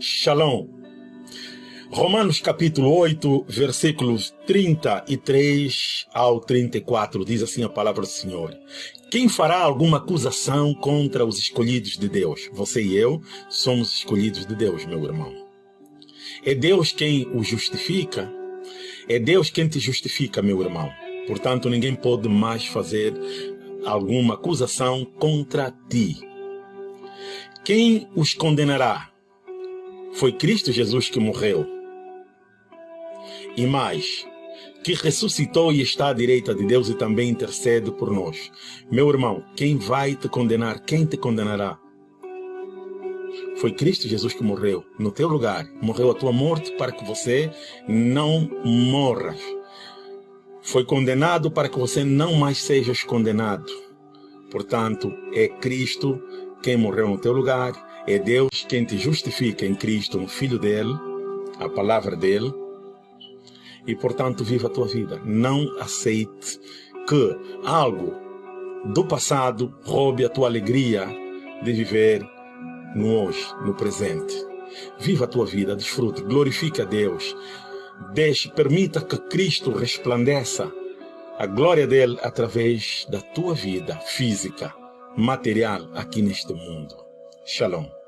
Shalom. Romanos capítulo 8, versículos 33 ao 34, diz assim a palavra do Senhor. Quem fará alguma acusação contra os escolhidos de Deus? Você e eu somos escolhidos de Deus, meu irmão. É Deus quem o justifica. É Deus quem te justifica, meu irmão. Portanto, ninguém pode mais fazer alguma acusação contra ti. Quem os condenará? Foi Cristo Jesus que morreu. E mais, que ressuscitou e está à direita de Deus e também intercede por nós. Meu irmão, quem vai te condenar? Quem te condenará? Foi Cristo Jesus que morreu no teu lugar. Morreu a tua morte para que você não morras. Foi condenado para que você não mais sejas condenado. Portanto, é Cristo quem morreu no teu lugar, é Deus quem te justifica em Cristo, no Filho dele, a palavra dele, e portanto viva a tua vida. Não aceite que algo do passado roube a tua alegria de viver no hoje, no presente. Viva a tua vida, desfrute, glorifique a Deus. Deixe, permita que Cristo resplandeça a glória dele através da tua vida física, material aqui neste mundo. Shalom.